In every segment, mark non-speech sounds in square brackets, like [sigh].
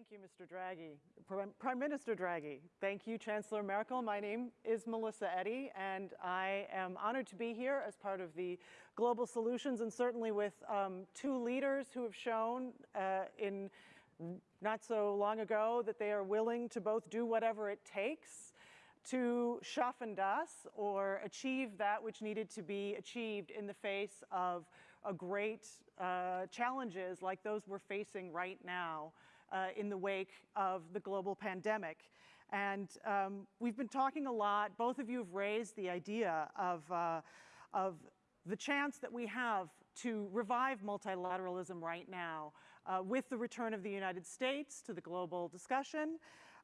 Thank you, Mr. Draghi. Prime Minister Draghi. Thank you, Chancellor Merkel. My name is Melissa Eddy, and I am honored to be here as part of the Global Solutions, and certainly with um, two leaders who have shown uh, in not so long ago that they are willing to both do whatever it takes to schaffen das, or achieve that which needed to be achieved in the face of a great uh, challenges like those we're facing right now uh, in the wake of the global pandemic. And um, we've been talking a lot, both of you have raised the idea of, uh, of the chance that we have to revive multilateralism right now uh, with the return of the United States to the global discussion,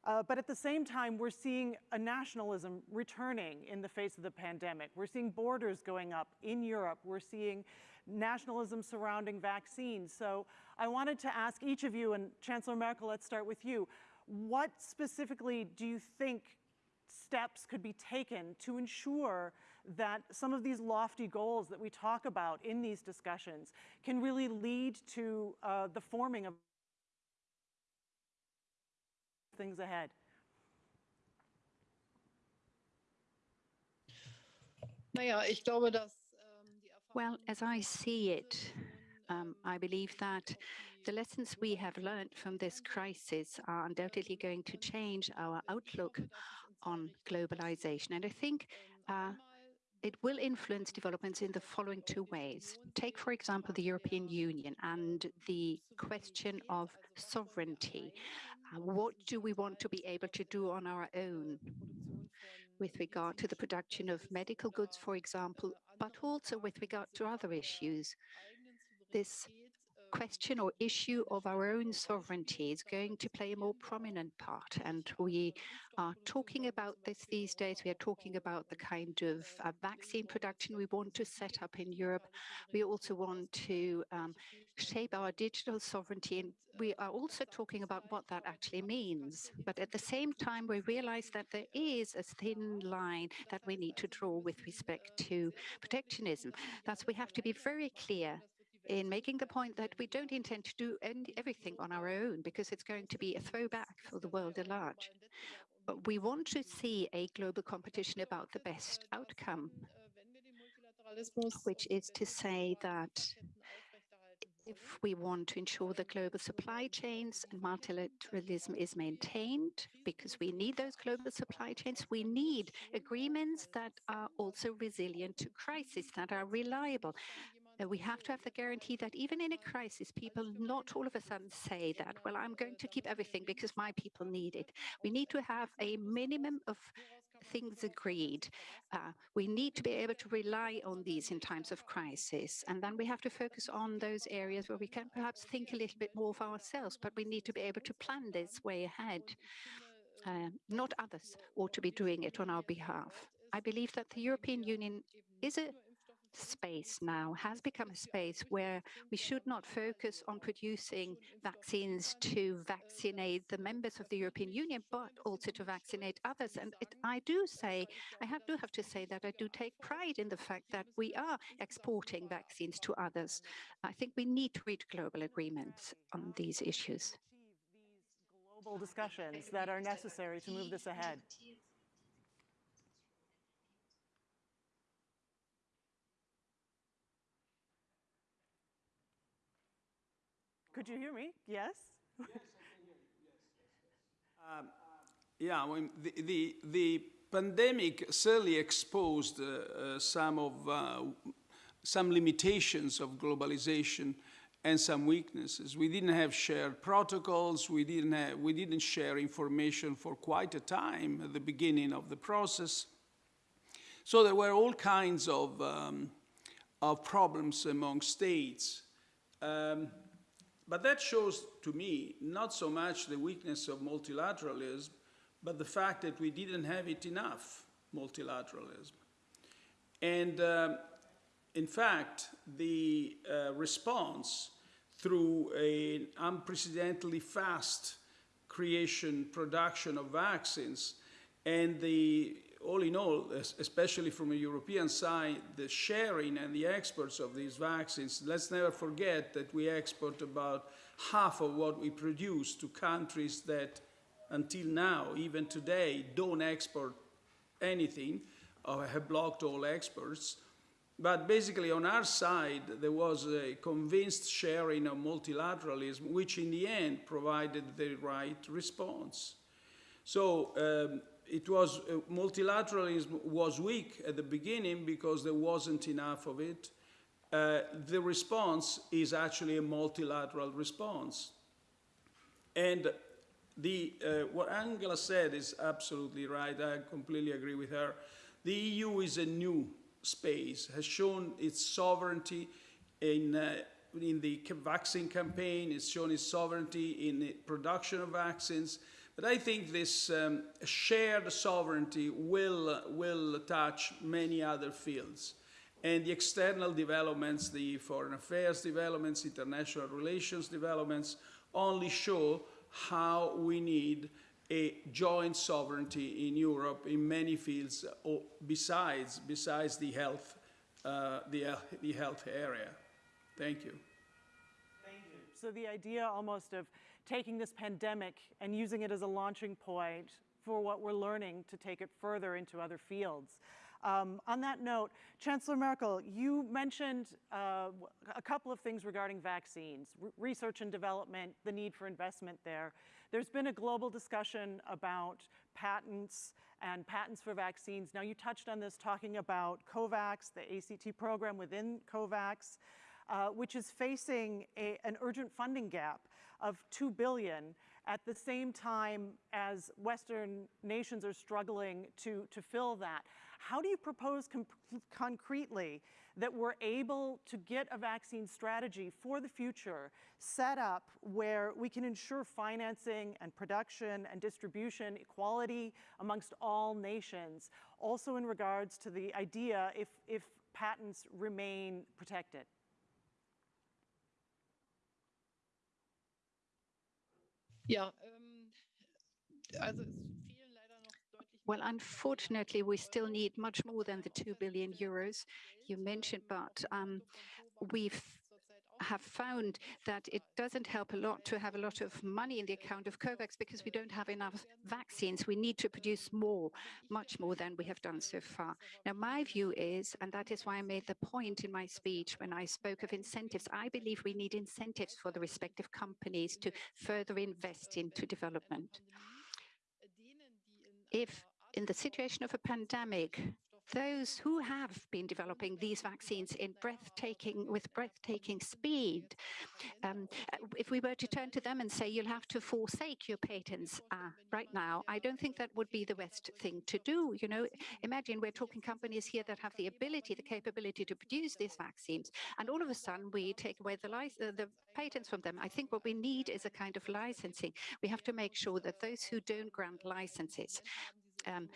uh, but at the same time, we're seeing a nationalism returning in the face of the pandemic. We're seeing borders going up in Europe. We're seeing nationalism surrounding vaccines. So I wanted to ask each of you, and Chancellor Merkel, let's start with you. What specifically do you think steps could be taken to ensure that some of these lofty goals that we talk about in these discussions can really lead to uh, the forming of things ahead? Naja, ich glaube, dass well, as I see it, um, I believe that the lessons we have learned from this crisis are undoubtedly going to change our outlook on globalization. And I think uh, it will influence developments in the following two ways. Take, for example, the European Union and the question of sovereignty. Uh, what do we want to be able to do on our own? with regard to the production of medical goods, for example, but also with regard to other issues. This question or issue of our own sovereignty is going to play a more prominent part. And we are talking about this these days. We are talking about the kind of uh, vaccine production we want to set up in Europe. We also want to um, shape our digital sovereignty. And we are also talking about what that actually means. But at the same time, we realize that there is a thin line that we need to draw with respect to protectionism. Thus, we have to be very clear in making the point that we don't intend to do everything on our own because it's going to be a throwback for the world at large. But we want to see a global competition about the best outcome, which is to say that if we want to ensure the global supply chains and multilateralism is maintained, because we need those global supply chains, we need agreements that are also resilient to crisis, that are reliable, we have to have the guarantee that even in a crisis, people not all of a sudden say that, well, I'm going to keep everything because my people need it. We need to have a minimum of things agreed. Uh, we need to be able to rely on these in times of crisis. And then we have to focus on those areas where we can perhaps think a little bit more of ourselves, but we need to be able to plan this way ahead. Uh, not others ought to be doing it on our behalf. I believe that the European Union is a space now has become a space where we should not focus on producing vaccines to vaccinate the members of the European Union, but also to vaccinate others. And it, I do say, I have, do have to say that I do take pride in the fact that we are exporting vaccines to others. I think we need to reach global agreements on these issues. Global discussions that are necessary to move this ahead. Could you hear me? Yes? yes, I can hear you. Yes, yes, yes. Um, yeah, mean, the, the, the pandemic certainly exposed uh, uh, some of uh, some limitations of globalization and some weaknesses. We didn't have shared protocols. We didn't have, we didn't share information for quite a time at the beginning of the process. So there were all kinds of, um, of problems among states. Um, but that shows to me not so much the weakness of multilateralism, but the fact that we didn't have it enough multilateralism. And uh, in fact, the uh, response through an unprecedentedly fast creation, production of vaccines, and the all in all, especially from a European side, the sharing and the exports of these vaccines, let's never forget that we export about half of what we produce to countries that until now, even today, don't export anything or have blocked all exports. But basically, on our side, there was a convinced sharing of multilateralism, which in the end provided the right response. So um, it was, uh, multilateralism was weak at the beginning because there wasn't enough of it. Uh, the response is actually a multilateral response. And the, uh, what Angela said is absolutely right. I completely agree with her. The EU is a new space, has shown its sovereignty in, uh, in the vaccine campaign, it's shown its sovereignty in the production of vaccines. But I think this um, shared sovereignty will, will touch many other fields. And the external developments, the foreign affairs developments, international relations developments, only show how we need a joint sovereignty in Europe in many fields besides, besides the health, uh, the, the health area. Thank you. So the idea almost of taking this pandemic and using it as a launching point for what we're learning to take it further into other fields. Um, on that note, Chancellor Merkel, you mentioned uh, a couple of things regarding vaccines, research and development, the need for investment there. There's been a global discussion about patents and patents for vaccines. Now you touched on this talking about COVAX, the ACT program within COVAX, uh, which is facing a, an urgent funding gap of 2 billion at the same time as Western nations are struggling to, to fill that. How do you propose concretely that we're able to get a vaccine strategy for the future set up where we can ensure financing and production and distribution equality amongst all nations, also in regards to the idea if, if patents remain protected? Ja, ähm, well, unfortunately, we still need much more than the 2 billion euros you mentioned, but um, we've have found that it doesn't help a lot to have a lot of money in the account of COVAX because we don't have enough vaccines. We need to produce more, much more than we have done so far. Now, my view is, and that is why I made the point in my speech when I spoke of incentives, I believe we need incentives for the respective companies to further invest into development. If in the situation of a pandemic, those who have been developing these vaccines in breathtaking with breathtaking speed um, if we were to turn to them and say you'll have to forsake your patents uh, right now i don't think that would be the best thing to do you know? Imagine we're talking companies here that have the ability the capability to produce these vaccines and all of a sudden we take away the uh, the patents from them. I think what we need is a kind of licensing. We have to make sure that those who don't grant licenses um,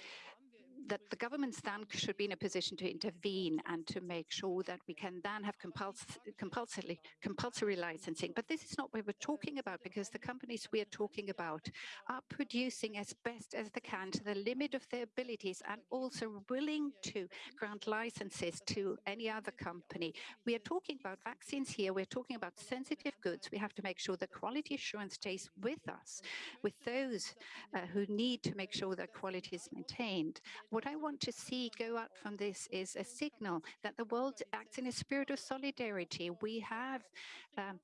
that the governments then should be in a position to intervene and to make sure that we can then have compuls compulsory, compulsory licensing. But this is not what we're talking about because the companies we are talking about are producing as best as they can to the limit of their abilities and also willing to grant licenses to any other company. We are talking about vaccines here. We're talking about sensitive goods. We have to make sure that quality assurance stays with us, with those uh, who need to make sure that quality is maintained. What I want to see go out from this is a signal that the world acts in a spirit of solidarity. We have um,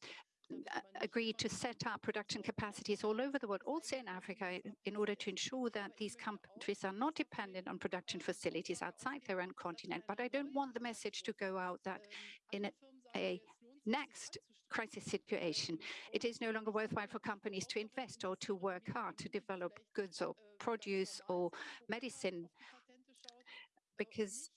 agreed to set up production capacities all over the world, also in Africa, in order to ensure that these countries are not dependent on production facilities outside their own continent. But I don't want the message to go out that in a, a next crisis situation, it is no longer worthwhile for companies to invest or to work hard to develop goods or produce or medicine because mm-hmm.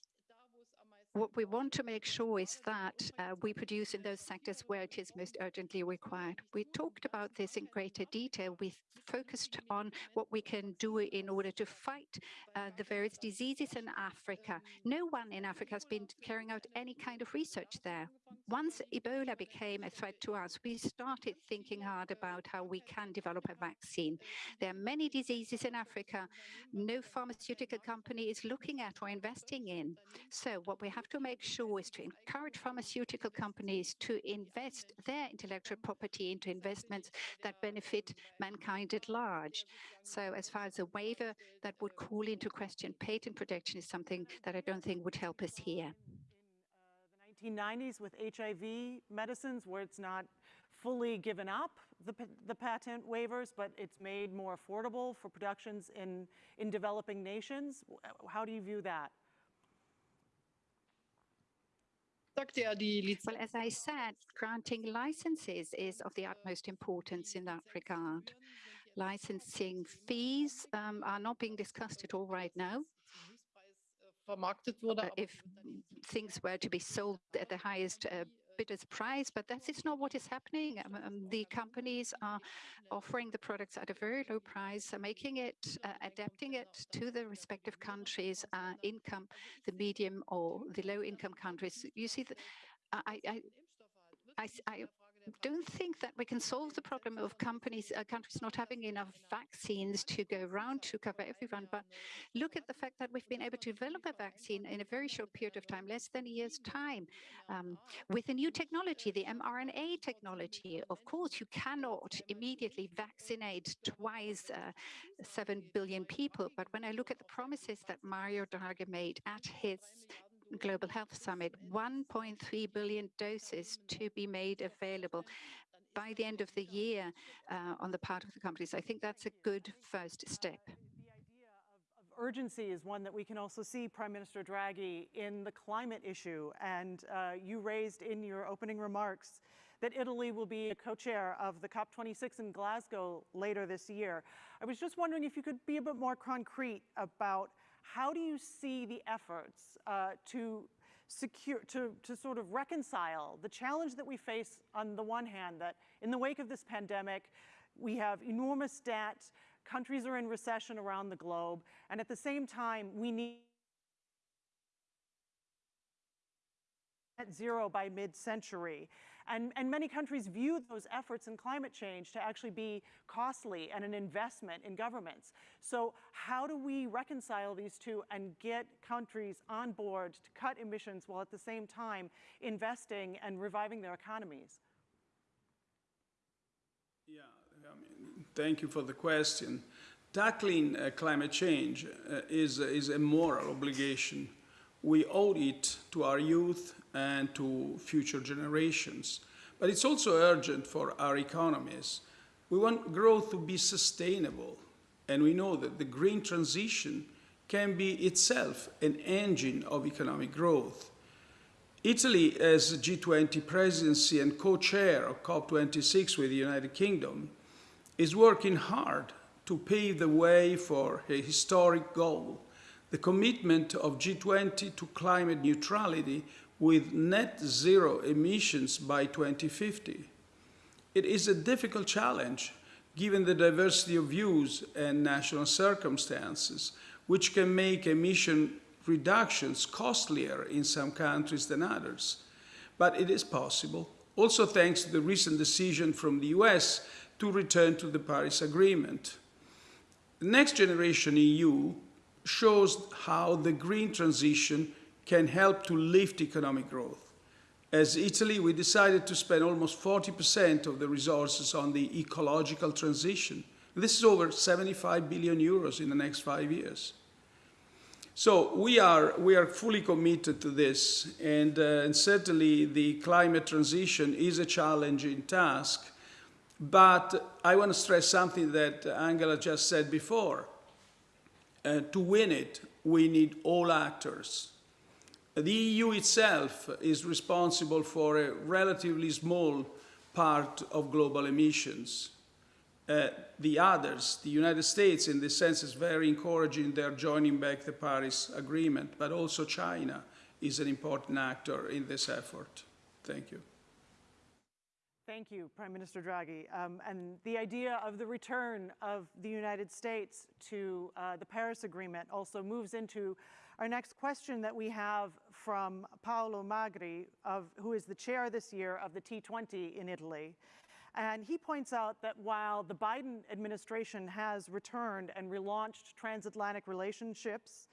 What we want to make sure is that uh, we produce in those sectors where it is most urgently required. We talked about this in greater detail. We focused on what we can do in order to fight uh, the various diseases in Africa. No one in Africa has been carrying out any kind of research there. Once Ebola became a threat to us, we started thinking hard about how we can develop a vaccine. There are many diseases in Africa no pharmaceutical company is looking at or investing in. So what we have have to make sure is to encourage pharmaceutical companies to invest their intellectual property into investments that benefit mankind at large. So as far as a waiver that would call into question patent protection is something that I don't think would help us here. Uh, the 1990s with HIV medicines, where it's not fully given up, the, the patent waivers, but it's made more affordable for productions in, in developing nations. How do you view that? Well, as I said, granting licenses is of the utmost importance in that regard. Licensing fees um, are not being discussed at all right now. Uh, if things were to be sold at the highest uh, bidder's price, but that is not what is happening. Um, um, the companies are offering the products at a very low price, making it, uh, adapting it to the respective countries' uh, income, the medium or the low income countries. You see, the, I, I, I, I don't think that we can solve the problem of companies, uh, countries not having enough vaccines to go around to cover everyone. But look at the fact that we've been able to develop a vaccine in a very short period of time, less than a year's time, um, with a new technology, the mRNA technology. Of course, you cannot immediately vaccinate twice uh, 7 billion people. But when I look at the promises that Mario Draghi made at his Global Health Summit, 1.3 billion doses to be made available by the end of the year uh, on the part of the companies. I think that's a good first step. Urgency is one that we can also see Prime Minister Draghi in the climate issue. And uh, you raised in your opening remarks that Italy will be a co-chair of the COP26 in Glasgow later this year. I was just wondering if you could be a bit more concrete about how do you see the efforts uh, to secure, to, to sort of reconcile the challenge that we face on the one hand, that in the wake of this pandemic, we have enormous debt, countries are in recession around the globe, and at the same time, we need net zero by mid-century. And, and many countries view those efforts in climate change to actually be costly and an investment in governments. So how do we reconcile these two and get countries on board to cut emissions while at the same time investing and reviving their economies? Yeah, I mean, thank you for the question. Tackling uh, climate change uh, is, is a moral obligation. We owe it to our youth and to future generations. But it's also urgent for our economies. We want growth to be sustainable, and we know that the green transition can be itself an engine of economic growth. Italy, as G20 presidency and co-chair of COP26 with the United Kingdom, is working hard to pave the way for a historic goal, the commitment of G20 to climate neutrality with net zero emissions by 2050. It is a difficult challenge given the diversity of views and national circumstances, which can make emission reductions costlier in some countries than others. But it is possible, also thanks to the recent decision from the US to return to the Paris Agreement. The Next Generation EU shows how the green transition can help to lift economic growth. As Italy, we decided to spend almost 40% of the resources on the ecological transition. This is over 75 billion euros in the next five years. So we are, we are fully committed to this, and, uh, and certainly the climate transition is a challenging task. But I want to stress something that Angela just said before. Uh, to win it, we need all actors, the EU itself is responsible for a relatively small part of global emissions. Uh, the others, the United States in this sense is very encouraging, they're joining back the Paris Agreement, but also China is an important actor in this effort. Thank you. Thank you, Prime Minister Draghi. Um, and the idea of the return of the United States to uh, the Paris Agreement also moves into our next question that we have from Paolo Magri, of, who is the chair this year of the T20 in Italy. And he points out that while the Biden administration has returned and relaunched transatlantic relationships,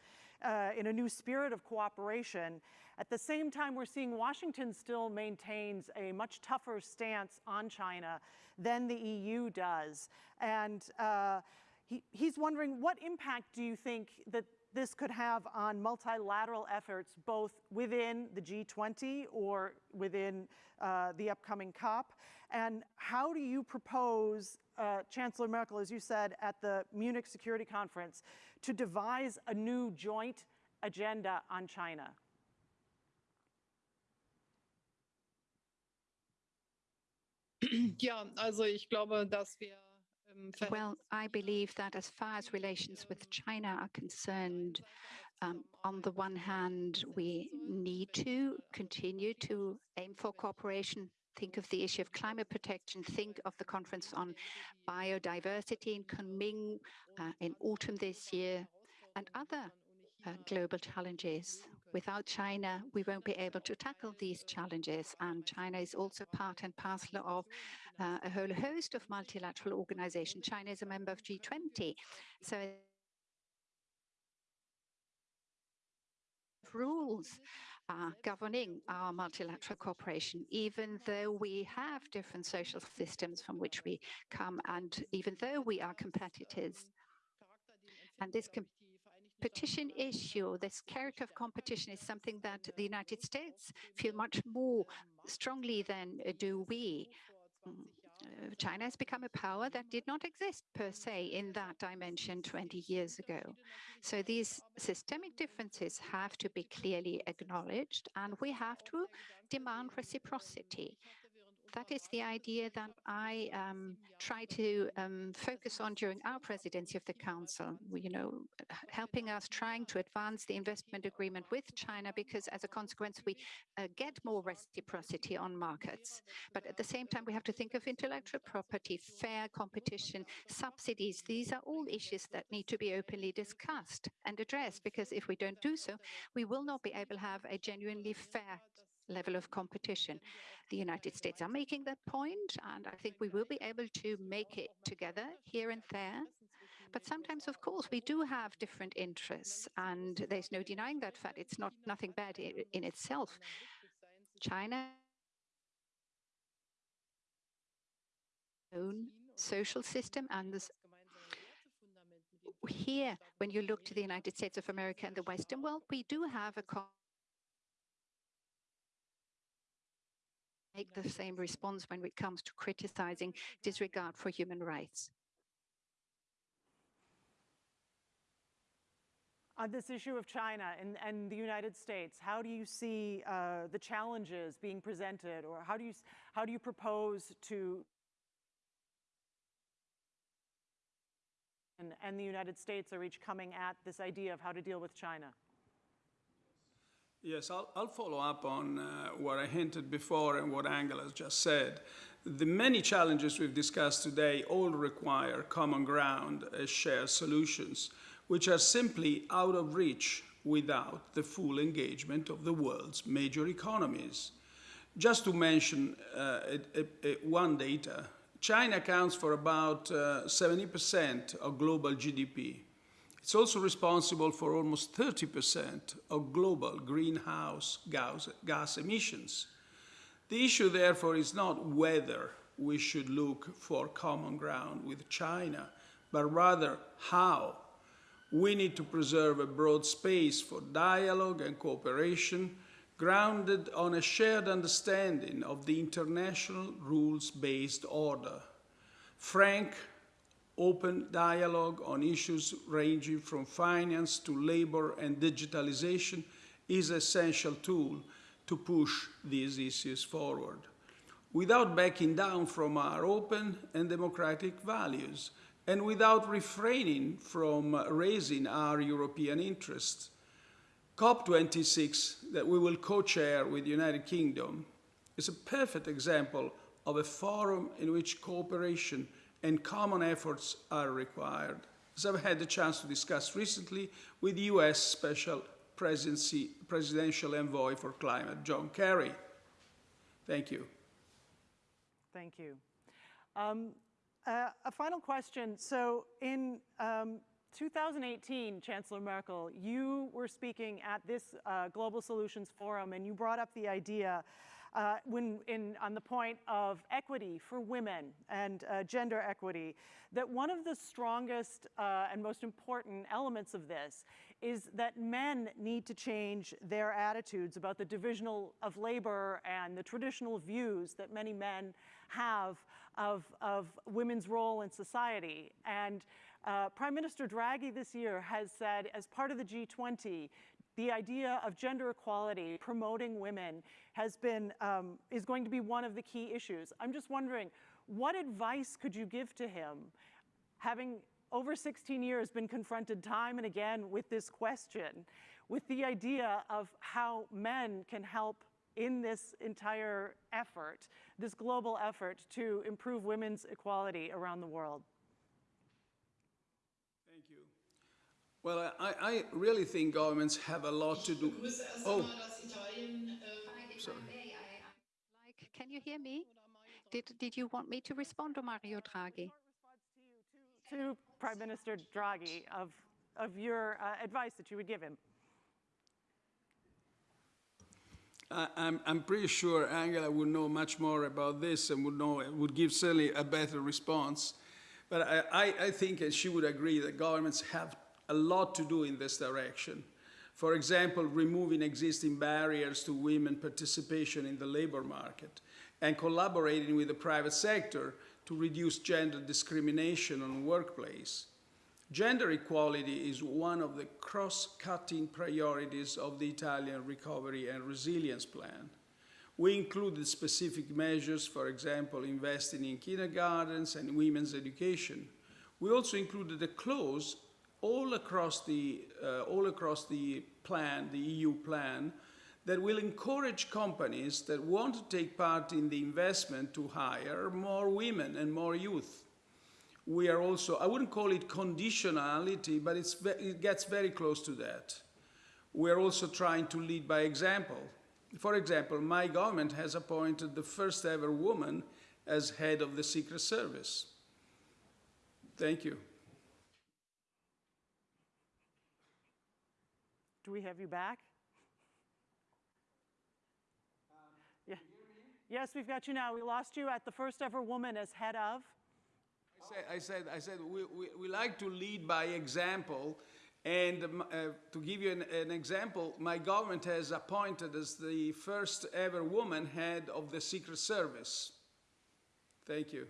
uh, in a new spirit of cooperation. At the same time, we're seeing Washington still maintains a much tougher stance on China than the EU does. And uh, he, he's wondering what impact do you think that this could have on multilateral efforts, both within the G20 or within uh, the upcoming COP? And how do you propose, uh, Chancellor Merkel, as you said at the Munich Security Conference, to devise a new joint agenda on China? [clears throat] Ja, also ich glaube, wir ähm, Well, I believe that as far as relations with China are concerned, um, on the one hand, we need to continue to aim for cooperation. Think of the issue of climate protection. Think of the conference on biodiversity in Kunming uh, in autumn this year and other uh, global challenges. Without China, we won't be able to tackle these challenges. And China is also part and parcel of uh, a whole host of multilateral organizations. China is a member of G20. So rules are governing our multilateral cooperation, even though we have different social systems from which we come, and even though we are competitors. And this competition issue, this character of competition is something that the United States feel much more strongly than do we. Uh, China has become a power that did not exist per se in that dimension 20 years ago. So these systemic differences have to be clearly acknowledged and we have to demand reciprocity that is the idea that I um, try to um, focus on during our presidency of the Council, you know, helping us trying to advance the investment agreement with China because as a consequence, we uh, get more reciprocity on markets. But at the same time, we have to think of intellectual property, fair competition, subsidies. These are all issues that need to be openly discussed and addressed because if we don't do so, we will not be able to have a genuinely fair level of competition. The United States are making that point, and I think we will be able to make it together here and there. But sometimes, of course, we do have different interests, and there's no denying that fact. It's not nothing bad in, itself. China own social system and this here, when you look to the United States of America and the Western world, we do have a make the same response when it comes to criticizing disregard for human rights. On this issue of China and, and the United States, how do you see uh, the challenges being presented or how do you, how do you propose to and, and the United States are each coming at this idea of how to deal with China? Yes, I'll, I'll, follow up on uh, what I hinted before and what Angela has just said. The many challenges we've discussed today all require common ground as shared solutions, which are simply out of reach without the full engagement of the world's major economies. Just to mention uh, one data, China accounts for about 70% uh, of global GDP. It's also responsible for almost 30% of global greenhouse gas, emissions. The issue, therefore, is not whether we should look for common ground with China, but rather how. We need to preserve a broad space for dialogue and cooperation grounded on a shared understanding of the international rules-based order. Frank, open dialogue on issues ranging from finance to labor and digitalization is an essential tool to push these issues forward without backing down from our open and democratic values and without refraining from raising our European interests. COP26 that we will co-chair with the United Kingdom is a perfect example of a forum in which cooperation and common efforts are required, as I've had the chance to discuss recently with US Special Presidency, Presidential Envoy for Climate, John Kerry. Thank you. Thank you. Um, uh, a final question. So in um, 2018, Chancellor Merkel, you were speaking at this uh, Global Solutions Forum and you brought up the idea uh, when in, on the point of equity for women and uh, gender equity, that one of the strongest uh, and most important elements of this is that men need to change their attitudes about the divisional of labor and the traditional views that many men have of, of women's role in society. And uh, Prime Minister Draghi this year has said, as part of the G20, the idea of gender equality, promoting women, has been, um, is going to be one of the key issues. I'm just wondering, what advice could you give to him, having over 16 years been confronted time and again with this question, with the idea of how men can help in this entire effort, this global effort to improve women's equality around the world? Thank you. Well, I, I really think governments have a lot to do. Oh, sorry. dass Italien If I may, I- I- Like, can you hear me? Did, did you want me to respond to Mario Draghi? To Prime Minister Draghi of, of your uh, advice that you would give him. I, I'm, I'm pretty sure Angela would know much more about this and would know, would give certainly a better response. But I, I, I think and she would agree that governments have a lot to do in this direction. For example, removing existing barriers to women participation in the labor market and collaborating with the private sector to reduce gender discrimination on workplace. Gender equality is one of the cross-cutting priorities of the Italian Recovery and Resilience Plan. We included specific measures, for example, investing in kindergartens and women's education. We also included a clause all across the, uh, all across the plan, the EU plan, that will encourage companies that want to take part in the investment to hire more women and more youth we are also, I wouldn't call it conditionality, but it gets very close to that. We are also trying to lead by example. For example, my government has appointed the first ever woman as head of the Secret Service. Thank you. Do we have you back? Yeah. Yes, we've got you now. We lost you at the first ever woman as head of. I said, I said, I said we, we, we like to lead by example. And um, uh, to give you an, an example, my government has appointed as the first ever woman head of the Secret Service. Thank you.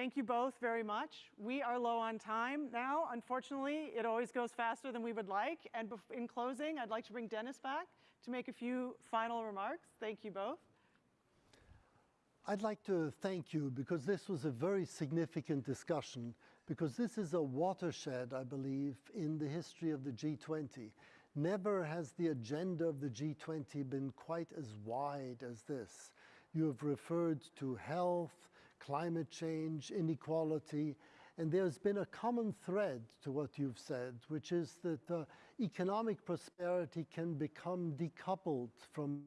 Thank you both very much. We are low on time now. Unfortunately, it always goes faster than we would like. And in closing, I'd like to bring Dennis back to make a few final remarks. Thank you both. I'd like to thank you because this was a very significant discussion because this is a watershed, I believe, in the history of the G20. Never has the agenda of the G20 been quite as wide as this. You have referred to health, climate change, inequality, and there's been a common thread to what you've said, which is that uh, economic prosperity can become decoupled from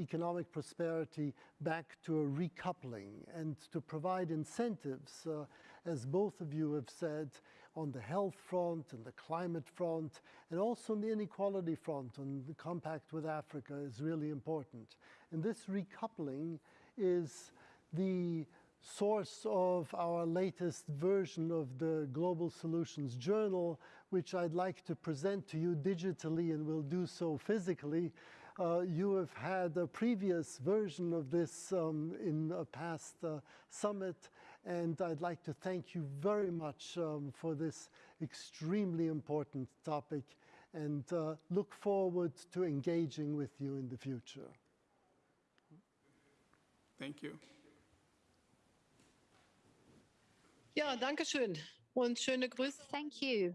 economic prosperity back to a recoupling and to provide incentives, uh, as both of you have said, on the health front and the climate front, and also on the inequality front, on the compact with Africa is really important. And this recoupling is the source of our latest version of the Global Solutions Journal, which I'd like to present to you digitally and will do so physically. Uh, you have had a previous version of this um, in a past uh, summit, and I'd like to thank you very much um, for this extremely important topic and uh, look forward to engaging with you in the future. Thank you. Ja, danke schön und schöne Grüße. Thank you.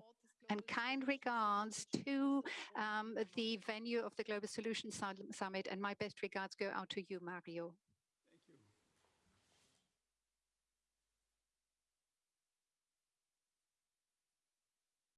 And kind regards to um, the venue of the Global Solutions Summit, and my best regards go out to you, Mario.